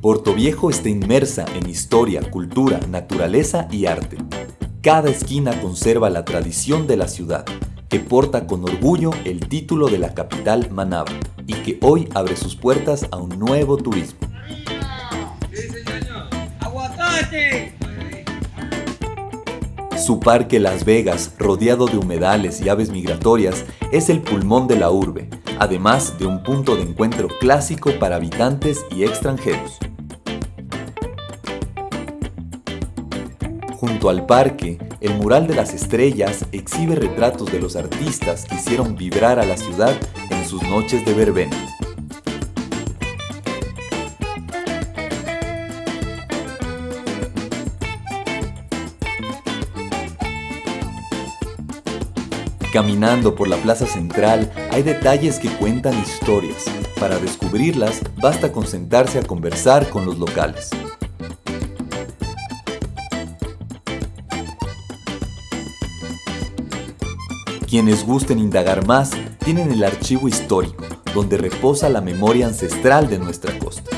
Portoviejo está inmersa en historia, cultura, naturaleza y arte. Cada esquina conserva la tradición de la ciudad, que porta con orgullo el título de la capital Manaba y que hoy abre sus puertas a un nuevo turismo. Su parque Las Vegas, rodeado de humedales y aves migratorias, es el pulmón de la urbe, además de un punto de encuentro clásico para habitantes y extranjeros. Junto al parque, el mural de las estrellas exhibe retratos de los artistas que hicieron vibrar a la ciudad en sus noches de verbena. Caminando por la plaza central hay detalles que cuentan historias. Para descubrirlas basta con sentarse a conversar con los locales. Quienes gusten indagar más tienen el archivo histórico, donde reposa la memoria ancestral de nuestra costa.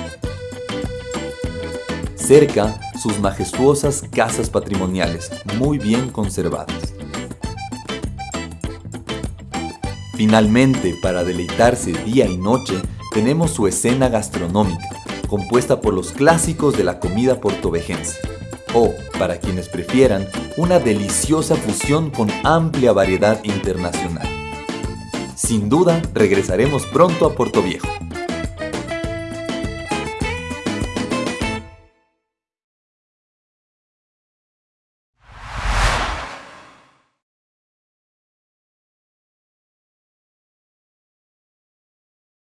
Cerca, sus majestuosas casas patrimoniales, muy bien conservadas. Finalmente, para deleitarse día y noche, tenemos su escena gastronómica, compuesta por los clásicos de la comida portovejense. O, para quienes prefieran, una deliciosa fusión con amplia variedad internacional. Sin duda, regresaremos pronto a Puerto Viejo.